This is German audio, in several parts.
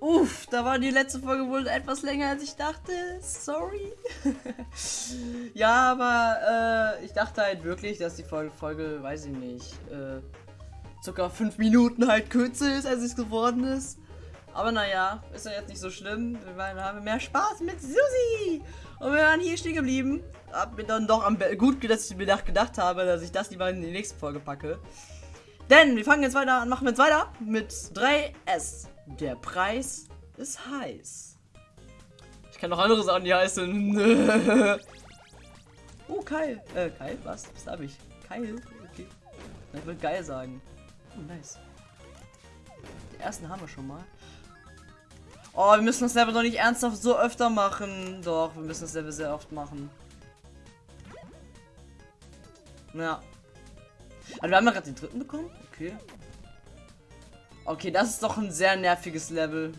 Uff, da war die letzte Folge wohl etwas länger als ich dachte. Sorry. ja, aber äh, ich dachte halt wirklich, dass die Folge, Folge weiß ich nicht, äh, circa fünf Minuten halt kürzer ist, als es geworden ist. Aber naja, ist ja jetzt nicht so schlimm. Wir haben mehr Spaß mit Susi. Und wir waren hier stehen geblieben. Hab mir dann doch am gut, dass ich mir gedacht habe, dass ich das lieber in die nächste Folge packe. Denn wir fangen jetzt weiter an, machen jetzt weiter mit 3S. Der Preis ist heiß. Ich kann noch andere Sachen, die heißen. oh, Kai. Äh, Kai? Was? Was habe ich? Keil? Okay. Ich würde geil sagen. Oh, nice. Die ersten haben wir schon mal. Oh, wir müssen das Level doch nicht ernsthaft so öfter machen. Doch, wir müssen das Level sehr oft machen. Ja. Also wir haben ja gerade den dritten bekommen. Okay. Okay, das ist doch ein sehr nerviges Level.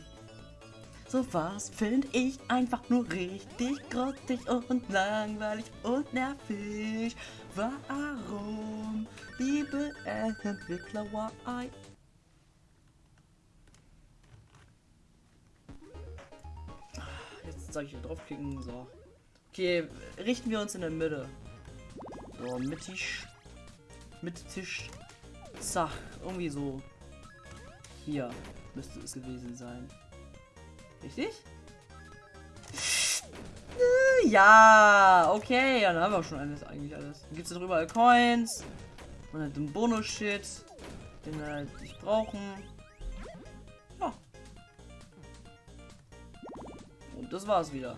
So was finde ich einfach nur richtig grottig und langweilig und nervig. Warum, liebe Entwickler, why? Jetzt soll ich hier draufklicken. So. Okay, richten wir uns in der Mitte. So, mittig. Mittig. Zach, irgendwie so. Hier müsste es gewesen sein. Richtig? Ja, okay. Dann haben wir schon alles, eigentlich alles. Dann gibt es darüber Coins. Und halt den Bonus-Shit. Den wir halt nicht brauchen. Ja. Und das war's wieder.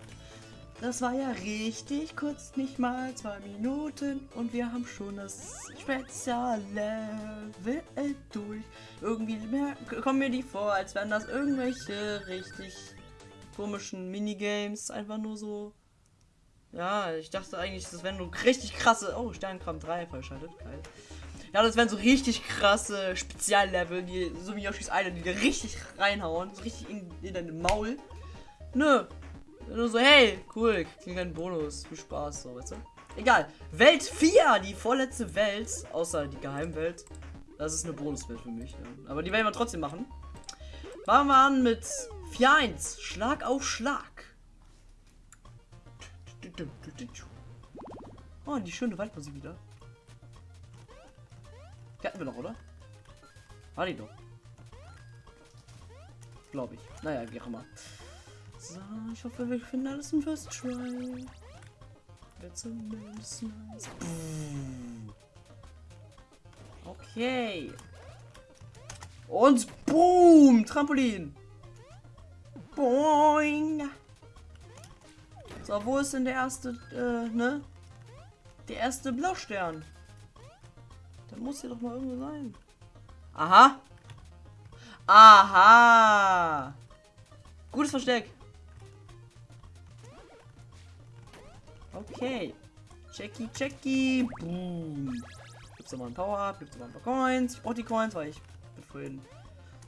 Das war ja richtig kurz, nicht mal zwei Minuten und wir haben schon das Speziallevel durch. Irgendwie mehr, kommen mir die vor, als wären das irgendwelche richtig komischen Minigames, einfach nur so. Ja, ich dachte eigentlich, das wären nur richtig krasse. Oh, Sternkram 3 verschaltet, geil. Ja, das wären so richtig krasse Speziallevel, die so wie Yoshi's Island, die dir richtig reinhauen, so richtig in, in dein Maul. Nö, nur so, hey, cool, kriegen einen Bonus. Viel Spaß, so, weißt du? Egal. Welt 4, die vorletzte Welt, außer die Geheimwelt. Das ist eine Bonuswelt für mich. Ja. Aber die werden wir trotzdem machen. Fangen wir an mit 4-1. Schlag auf Schlag. Oh, die schöne Waldmusik wieder. Die hatten wir noch, oder? War die doch. Glaube ich. Naja, wie auch immer. So, ich hoffe, wir finden alles im First Try. Wäre nice. Okay. Und boom! Trampolin. Boing. So, wo ist denn der erste, äh, ne? Der erste Blaustern. Der muss hier doch mal irgendwo sein. Aha. Aha. Gutes Versteck. Okay. Checky, checky. Boom. Gibt's nochmal ein Power-Up, gibt's nochmal ein paar Coins. Ich brauche die Coins, weil ich bin vorhin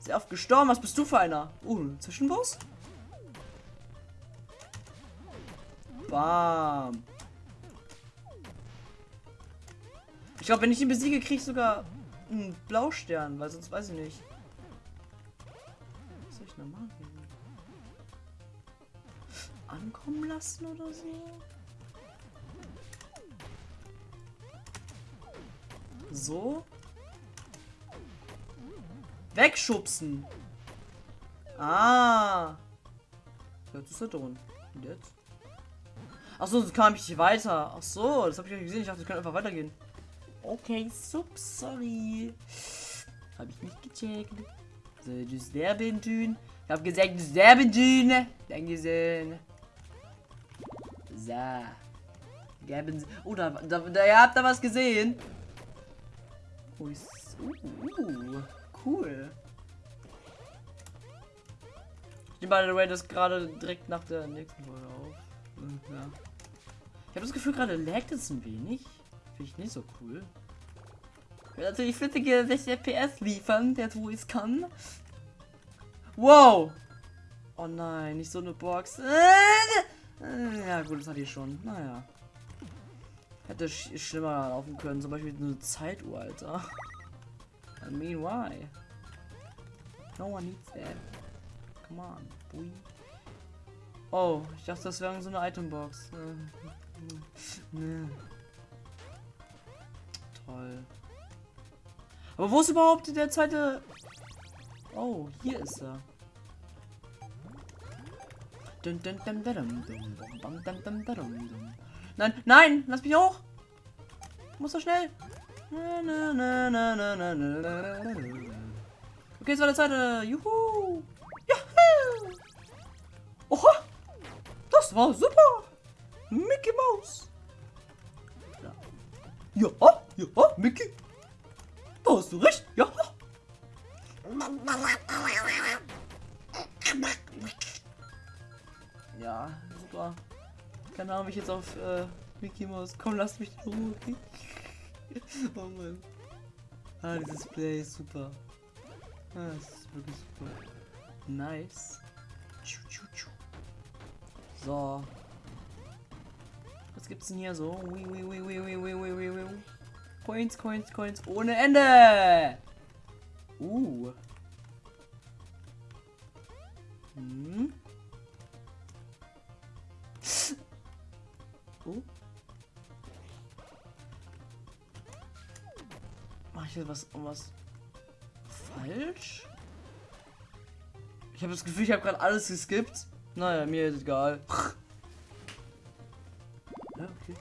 sehr oft gestorben. Was bist du für einer? Uh, ein Zwischenboss? Bam. Ich glaube, wenn ich ihn besiege, kriege ich sogar einen Blaustern, weil sonst weiß ich nicht. Was soll ich denn machen? Ankommen lassen oder so? So. Wegschubsen. Ah. Jetzt ist er drin. Und jetzt? Achso, so kam ich nicht weiter. Ach so, das habe ich nicht gesehen. Ich dachte, ich kann einfach weitergehen. Okay, sub, sorry. Habe ich nicht gecheckt. So, du Serbentün. Ich habe gesagt, du Serbentün. Dankeschön. So. Geben Oh, da, da, da, ihr habt da was gesehen. Ist, uh, cool. Ich nehme by the way das gerade direkt nach der nächsten Folge auf. Hm, ja. Ich habe das Gefühl, gerade laggt es ein wenig. Finde ich nicht so cool. Ich will natürlich flüssige 60 FPS liefern, der wo es kann. Wow! Oh nein, nicht so eine Box. Äh, ja gut, das hatte ich schon. Naja. Hätte sch schlimmer laufen können, zum Beispiel eine Zeituhr, Alter. I mean, why? No one needs that. come on. Bui. Oh, ich dachte, das wäre so eine Itembox. Nee. Toll. Aber wo ist überhaupt der zweite... Oh, hier ist er. Nein, nein, lass mich hoch. Muss so schnell. Okay, es war der zweite. Juhu. Juhu. Oha. Das war super. Mickey Mouse. Ja, ja, Mickey. Da hast du recht. Ja. Ja, super. Keine Ahnung, ich jetzt auf äh, Mickey Mouse. Komm, lass mich in Ruhe. Oh Mann. Ah, dieses Play ist super. Ah, das ist wirklich super. Nice. So. Was gibt's denn hier so? Coins, Coins, Coins ohne Ende. Uh. Hm. Mach ich hier was, was falsch? Ich habe das Gefühl, ich habe gerade alles geskippt. Naja, mir ist egal. Ja, okay.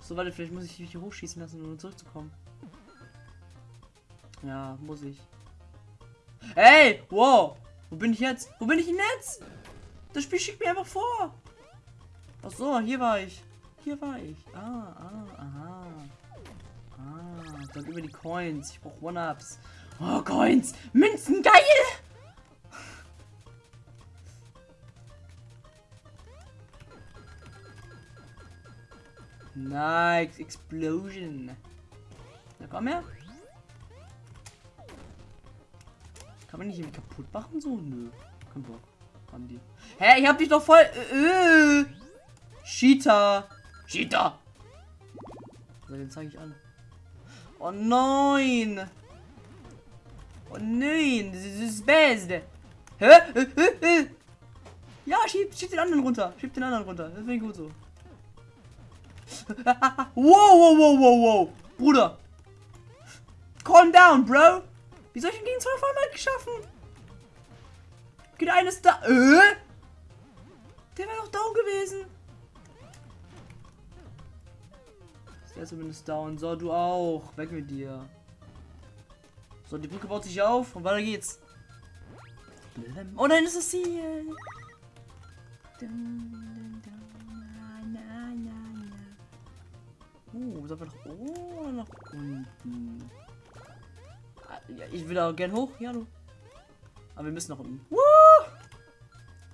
So, warte, vielleicht muss ich mich hier hochschießen lassen, um zurückzukommen. Ja, muss ich. Hey, wow. Wo bin ich jetzt? Wo bin ich denn jetzt? Das Spiel schickt mir einfach vor. Ach so, hier war ich. Hier war ich. Ah, ah, aha. Dann über die Coins. Ich brauche One-Ups. Oh, Coins. Münzen, geil. Nice. Explosion. Na komm her. Kann man nicht irgendwie kaputt machen so? Nö. Kein Bock. Haben die. Hä, ich hab dich doch voll. Äh, äh. Cheetah. Cheetah. So, den zeige ich an. Oh nein. Oh nein. Das ist das Beste. Hä? Hä? Hä? Ja, schieb, schieb den anderen runter. Schieb den anderen runter. Das finde ich gut so. wow, wow, wow, wow, wow. Bruder. Calm down, bro. Wie soll ich ihn gegen zwei auf einmal geschaffen? Geht eines da. Äh? Der wäre doch down gewesen. Ist der zumindest down. So, du auch. Weg mit dir. So, die Brücke baut sich auf und weiter geht's. Oh nein, ist das Ziel. Uh, sollen wir nach oben nach unten? Ja, ich will auch gern hoch. Ja, du. Aber wir müssen nach unten. Woo!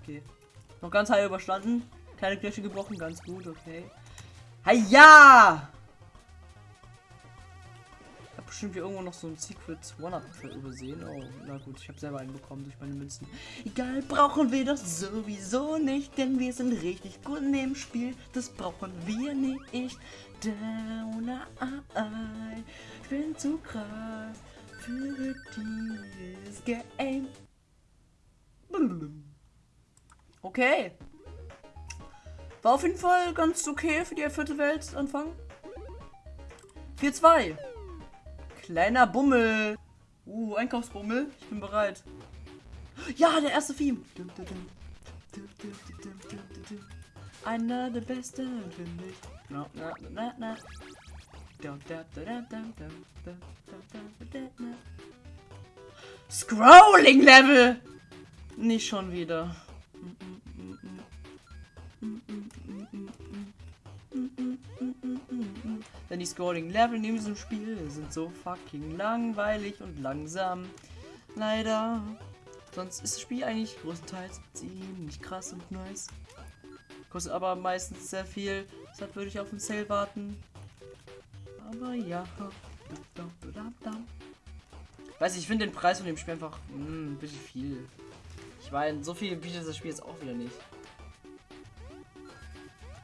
Okay. Noch ganz high überstanden. Keine Kirche gebrochen. Ganz gut, okay. ja! Bestimmt hier irgendwo noch so ein Secret One-Up übersehen. Oh, na gut. Ich habe selber einen bekommen durch meine Münzen. Egal, brauchen wir das sowieso nicht. Denn wir sind richtig gut in dem Spiel. Das brauchen wir nicht. Down, ich bin zu krass für dieses Game. Okay. War auf jeden Fall ganz okay für die vierte Welt Anfang. 4-2. Kleiner Bummel. Uh, Einkaufsbummel. Ich bin bereit. Ja, der erste Theme. Einer der besten, finde ich. Na, na, na, na. Scrolling Level! Nicht schon wieder. Denn die Scrolling Level in diesem Spiel sind so fucking langweilig und langsam. Leider. Sonst ist das Spiel eigentlich größtenteils ziemlich krass und nice. Kostet aber meistens sehr viel. Deshalb würde ich auf den Sale warten. Aber ja. Weiß ich, ich finde den Preis von dem Spiel einfach mh, hm, ein bisschen viel. Ich meine, so viel bietet das Spiel jetzt auch wieder nicht.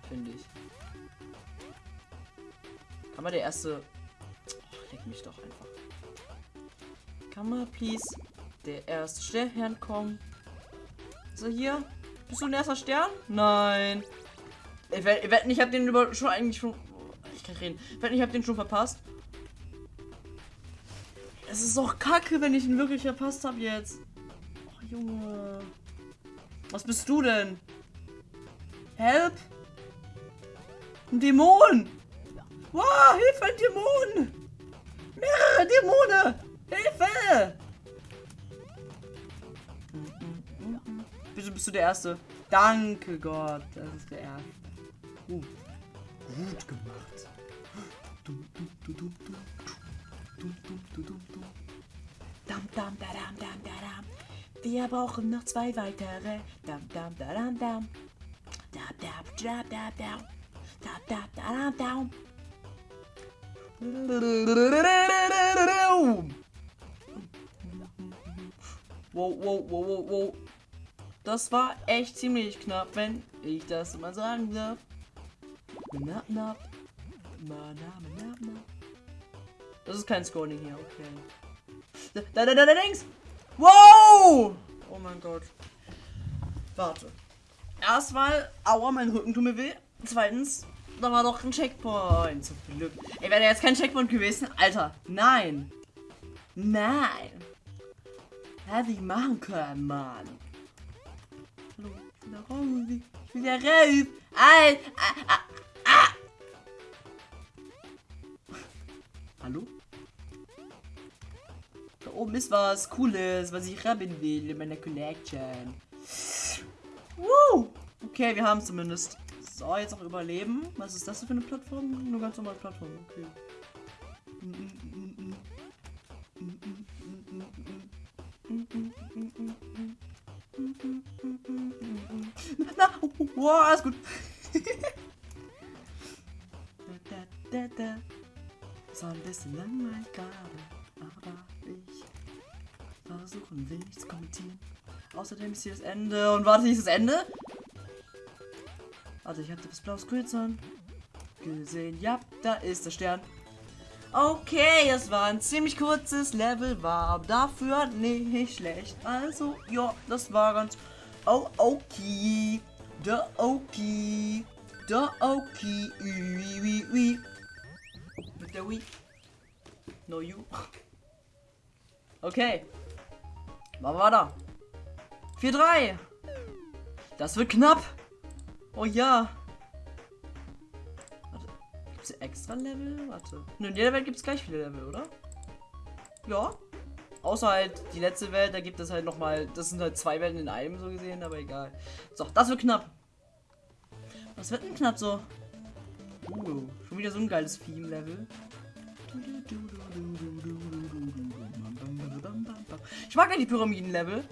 Finde ich. Man der erste. Oh, leck mich doch einfach. Kann man please der erste Stern kommen? So, hier. Bist du ein erster Stern? Nein. Ich wette, ich habe den über schon eigentlich schon. Ich kann reden. Ich wette, ich habe den schon verpasst. Es ist doch kacke, wenn ich ihn wirklich verpasst habe jetzt. Oh, Junge. Was bist du denn? Help! Ein Dämon! Wow, Hilfe, ein Dämon! Mehrere Dämonen! Hilfe! Bitte bist du der Erste. Danke Gott, das ist der Erste. Uh, gut gemacht. Wir brauchen noch zwei weitere. Dam, dam, da, dam, dam. Dam, dam, da, da, da. Dam, dam, da, dam, dam. Wow, wow, wow, wow, wow. Das war echt ziemlich knapp, wenn ich das mal sagen darf. Na, na. Na, na, na. Das ist kein Scoring hier, okay. Da, da, da, da, links! Wow! Oh mein Gott. Warte. Erstmal, aua, mein Rücken tut mir weh. Zweitens, da war doch ein Checkpoint. Zum Glück. Ey, wäre jetzt kein Checkpoint gewesen? Alter, nein. Nein. Hätte ich machen können, Mann. Hallo, da raus. Ich bin da raus. Al, ah, ah, ah. Hallo? Da oben ist was Cooles, was ich haben will in meiner Collection. Woo! Okay, wir haben zumindest. So, jetzt auch überleben. Was ist das für eine Plattform? Nur ganz normale Plattform, okay. Na, wow, alles gut. So ein bisschen langweilig gerade, aber ich versuchen will nichts kommentieren. Außerdem ist hier das Ende. Und warte, ist das Ende? Warte, ich hatte das blaue Screen gesehen. Ja, da ist der Stern. Okay, es war ein ziemlich kurzes Level, war dafür nicht schlecht. Also, ja, das war ganz oh, okay. Da okay. Da okay. Ui, ui, ui. Mit der Wii. No you. Okay. Machen wir da. 4-3. Das wird knapp. Oh ja. Warte. Gibt es extra Level? Warte. Nö, in jeder Welt gibt es gleich viele Level, oder? Ja. Außer halt die letzte Welt, da gibt es halt nochmal. Das sind halt zwei Welten in einem so gesehen, aber egal. So, das wird knapp. Was wird denn knapp so? Uh, schon wieder so ein geiles Theme-Level. Ich mag ja die Pyramiden-Level.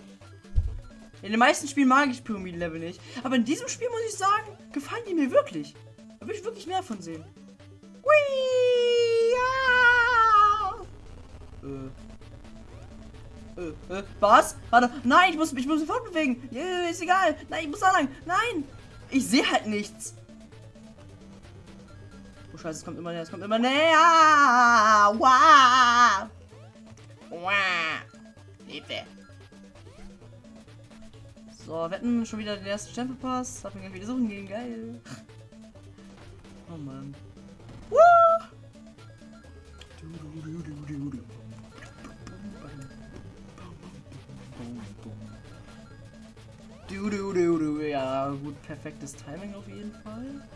In den meisten Spielen mag ich Pyramiden-Level nicht. Aber in diesem Spiel muss ich sagen, gefallen die mir wirklich. Da will ich wirklich mehr von sehen. Ja! Äh. Äh, äh, was? Warte, nein, ich muss mich muss sofort bewegen. Yeah, ist egal. Nein, ich muss da lang. Nein! Ich sehe halt nichts. Oh Scheiße, es kommt immer näher, es kommt immer näher. Wow! Wow! Hilfe! So, wetten schon wieder den ersten Stempelpass. Darf ich gleich wieder suchen gehen. Geil. Oh Mann. Woo! Du, du, du, du. Ja, gut, perfektes Timing auf jeden Fall.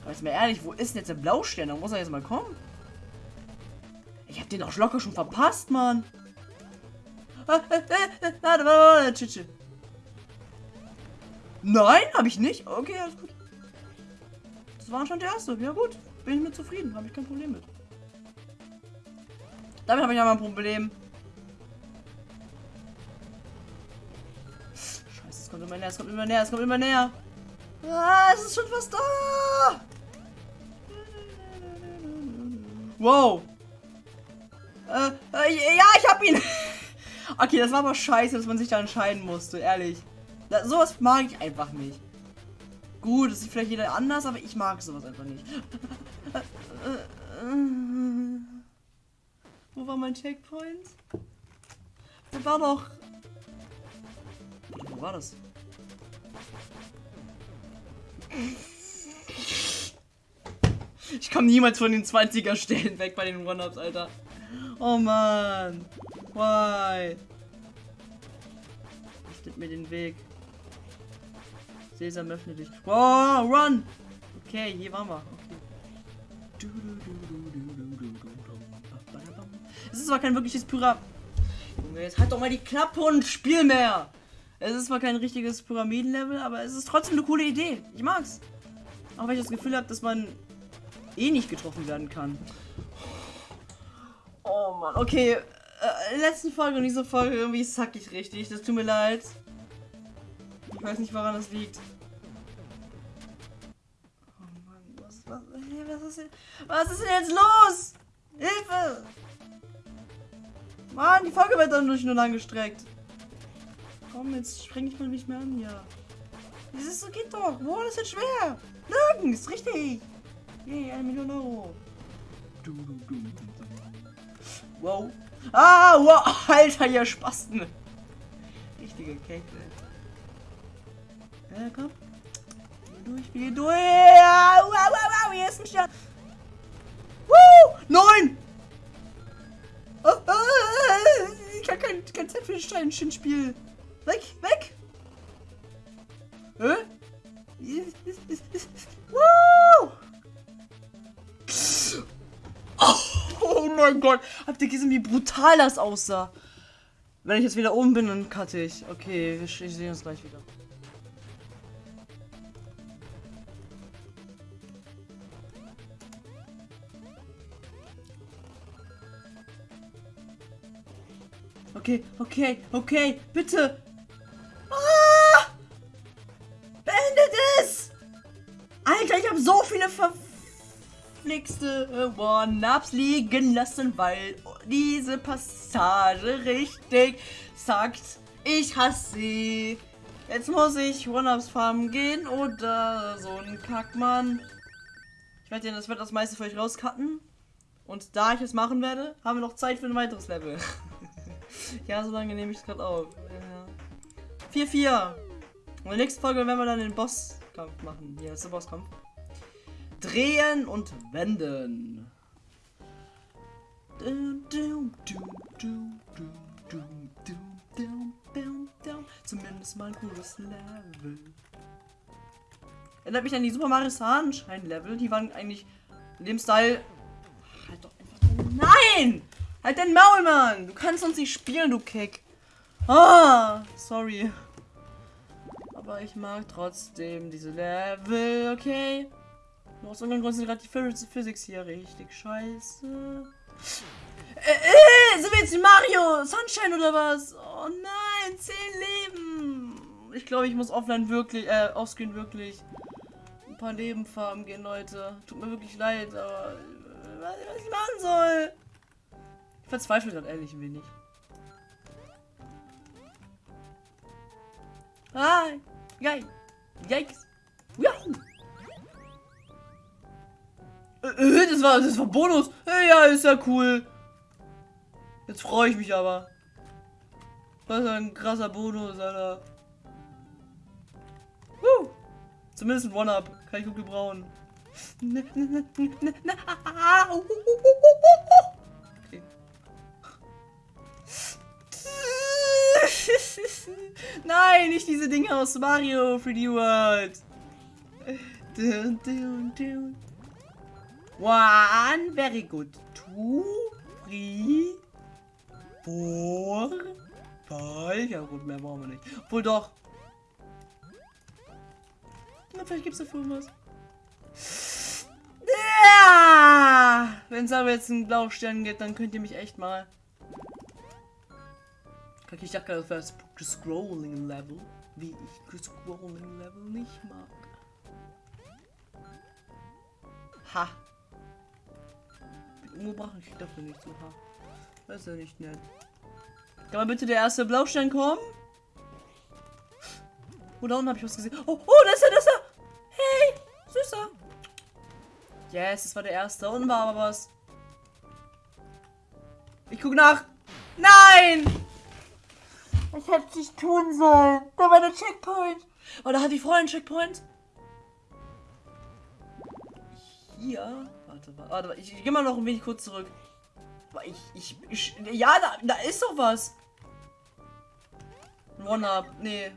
Aber jetzt mal ehrlich, wo ist denn jetzt der Blaustern? Da muss er jetzt mal kommen. Ich hab den doch locker schon verpasst, Mann. Nein, habe ich nicht. Okay, alles gut. Das war schon der erste. Ja gut, bin ich mit zufrieden. Habe ich kein Problem mit. Damit habe ich aber ein Problem. Scheiße, es kommt immer näher, es kommt immer näher, es kommt immer näher. Ah, es ist schon fast da. Wow. Äh, äh, ja, ich hab ihn. Okay, das war aber scheiße, dass man sich da entscheiden musste, ehrlich. Da, sowas mag ich einfach nicht. Gut, das ist vielleicht jeder anders, aber ich mag sowas einfach nicht. Wo war mein Checkpoint? Da war doch... Wo war das? Ich komme niemals von den 20er Stellen weg bei den One-Ups, Alter. Oh man. Why? Richtet mir den Weg. Sesam, öffne dich. Wow, run! Okay, hier waren wir. Es ist zwar kein wirkliches Pyramid. Junge, jetzt halt doch mal die Klappe und spiel mehr! Es ist zwar kein richtiges Pyramidenlevel, aber es ist trotzdem eine coole Idee. Ich mag's. Auch wenn ich das Gefühl habe, dass man eh nicht getroffen werden kann. Oh Mann, okay. Äh, letzte Folge und diese Folge irgendwie sack ich richtig. Das tut mir leid. Ich weiß nicht, woran das liegt. Oh Mann, was, was, was, ist, denn, was ist denn jetzt los? Hilfe! Mann, die Folge wird dann durch nur lang gestreckt. Komm, jetzt streng ich mal nicht mehr an, ja. Das ist so, geht doch. Wo ist jetzt schwer? Nirgends, richtig. Yay, eine Million Euro. Wow. Ah, wow. Alter, ihr Spasten. Richtige Kette. Ja, komm. Geh durch, geh durch. Wow, wow, wow. Hier ist ein Stern. Woo! Neun! Oh, oh, ich kann kein, kein Zeit für ein Spiel. Weg, mein Gott! Habt ihr gesehen, wie brutal das aussah? Wenn ich jetzt wieder oben bin, dann cutte ich. Okay, ich, ich sehe uns gleich wieder. Okay, okay, okay, bitte. Ah! Beendet es! Alter, ich habe so viele verflixte One-Ups liegen lassen, weil diese Passage richtig sagt, ich hasse sie. Jetzt muss ich One-Ups farmen gehen oder so ein Kackmann. Ich werde das wird das meiste für euch rauscutten. Und da ich es machen werde, haben wir noch Zeit für ein weiteres Level. ja, so lange nehme ich es gerade auf. 4-4. Ja. Und in der nächsten Folge werden wir dann den Bosskampf machen. Hier ist der Bosskampf. Drehen und wenden. Zumindest mal ein cooles Level. Erinnert mich an die Super Mario Sunshine Level. Die waren eigentlich in dem Style. Halt doch einfach. Nein! Halt dein Maul, Mann! Du kannst uns nicht spielen, du Keck. Ah, sorry. Aber ich mag trotzdem diese Level, okay? Aus irgendeinem Grund sind gerade die Physics hier richtig scheiße. Äh, äh, sind wir jetzt in Mario Sunshine oder was? Oh nein, 10 Leben. Ich glaube, ich muss offline wirklich, äh, offscreen wirklich ein paar Leben farmen gehen, Leute. Tut mir wirklich leid, aber äh, was ich machen soll. Ich verzweifle gerade ehrlich ein wenig. Ah, geil. Yikes. Wow. Äh, äh, das war, das war Bonus. Ja, ist ja cool. Jetzt freue ich mich aber. Was ein krasser Bonus, Alter. Woo. Zumindest ein One-Up. Kann ich gut gebrauchen. Nein, nicht diese Dinge aus Mario 3D World. One, very good. Two, three, four, five. Ja gut, mehr brauchen wir nicht. Obwohl doch. Na, vielleicht gibt es dafür was. Ja! Wenn es aber jetzt einen Blaustern gibt, dann könnt ihr mich echt mal. Ich dachte das wäre Scrolling Level. Wie ich Scrolling Level nicht mag. Ha! Umgebracht ich dafür nicht so hart. Das ist ja nicht nett. Kann mal bitte der erste Blaustein kommen? Oh, da unten habe ich was gesehen. Oh, oh, da ist er, da ist er. Hey, süßer. Yes, das war der erste. Unten war aber was. Ich gucke nach. Nein! Ich hätte es nicht tun sollen. Da war der Checkpoint. Oh, da ich vorher einen Checkpoint. Hier. Warte, warte, warte. Ich, ich gehe mal noch ein wenig kurz zurück. Ich, ich, ich ja, da, da ist doch was. One-Up. Nee.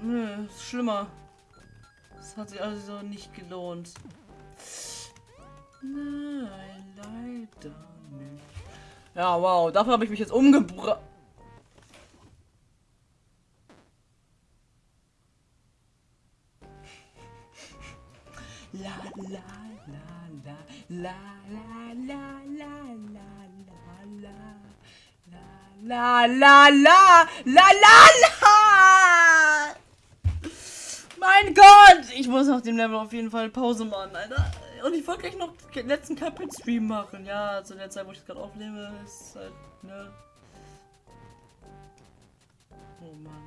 Nö, ist schlimmer. Das hat sich also nicht gelohnt. Nein, leider nicht. Ja, wow. Dafür habe ich mich jetzt umgebracht. La la la la la la la la la la la la la la la Mein Gott! Ich muss auf dem Level auf jeden Fall Pause machen, Alter. Und ich wollte gleich noch den letzten Cuphead-Stream machen. Ja, zu der Zeit, wo ich das gerade aufnehme, ist halt, ne. Oh Mann.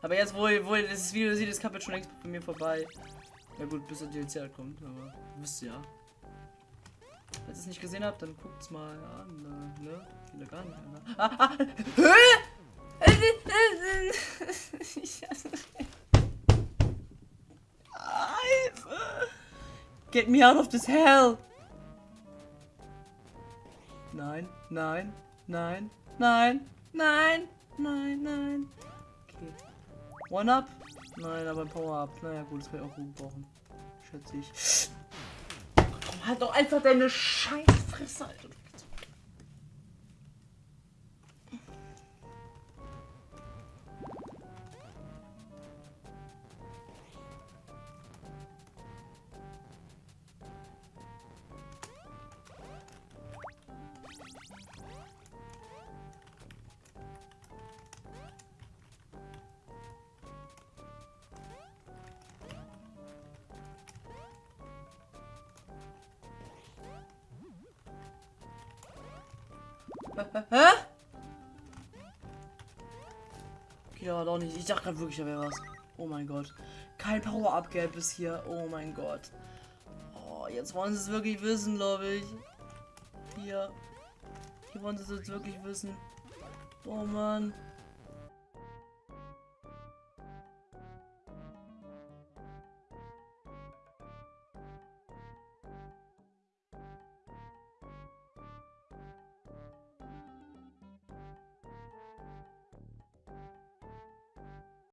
Aber jetzt, wo, wo das Video sieht, ist Cuphead schon längst bei mir vorbei. Ja gut, bis der DLC halt kommt, aber wisst ihr ja. Falls ihr es nicht gesehen habt, dann guckt's mal an, ne? Wieder gar nicht, ne? Ah, ah, Get me out of this hell! Nein, nein, nein, nein, nein, nein, nein. Okay. One up? Nein, aber ein Power-Up. Naja, gut, das kann ich auch gut brauchen. Schätze ich. Halt doch einfach deine Scheißfresse, Alter. Hä? Okay, da war doch nicht. Ich dachte gerade wirklich, da wäre was. Oh mein Gott. Kein Power-Up-Gap bis hier. Oh mein Gott. Oh, jetzt wollen sie es wirklich wissen, glaube ich. Hier. Hier wollen sie es jetzt wirklich wissen. Oh Mann.